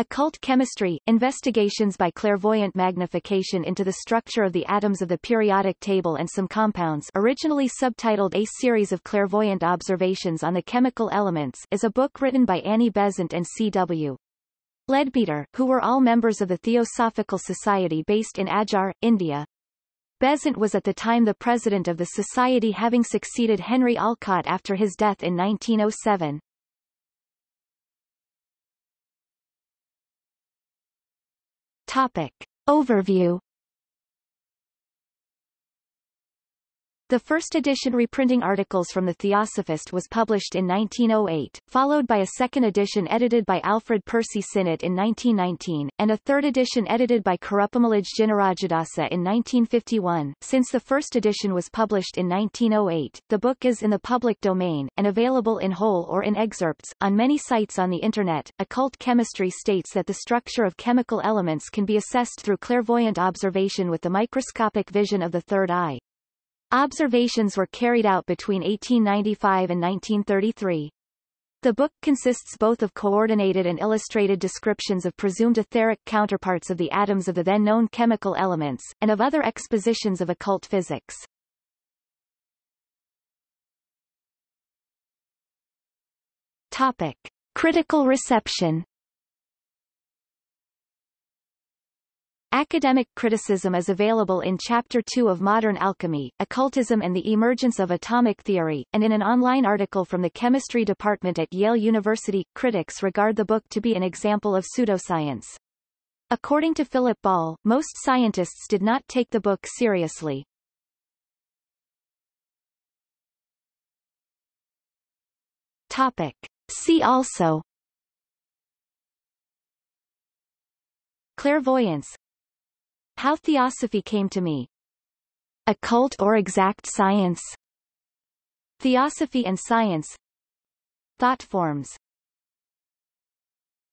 Occult Chemistry, Investigations by Clairvoyant Magnification into the Structure of the Atoms of the Periodic Table and Some Compounds originally subtitled A Series of Clairvoyant Observations on the Chemical Elements is a book written by Annie Besant and C.W. Leadbeater, who were all members of the Theosophical Society based in Adyar, India. Besant was at the time the president of the society having succeeded Henry Olcott after his death in 1907. Topic. Overview The first edition reprinting articles from the Theosophist was published in 1908, followed by a second edition edited by Alfred Percy Sinnett in 1919, and a third edition edited by Curuppumullage Jinarajadasa in 1951. Since the first edition was published in 1908, the book is in the public domain, and available in whole or in excerpts, on many sites on the Internet. Occult chemistry states that the structure of chemical elements can be assessed through clairvoyant observation with the microscopic vision of the third eye. Observations were carried out between 1895 and 1933. The book consists both of coordinated and illustrated descriptions of presumed etheric counterparts of the atoms of the then-known chemical elements, and of other expositions of occult physics. Topic. Critical reception Academic criticism is available in Chapter 2 of Modern Alchemy, Occultism and the Emergence of Atomic Theory, and in an online article from the Chemistry Department at Yale University. Critics regard the book to be an example of pseudoscience. According to Philip Ball, most scientists did not take the book seriously. Topic. See also Clairvoyance how Theosophy Came to Me. Occult or Exact Science. Theosophy and Science. Thought Forms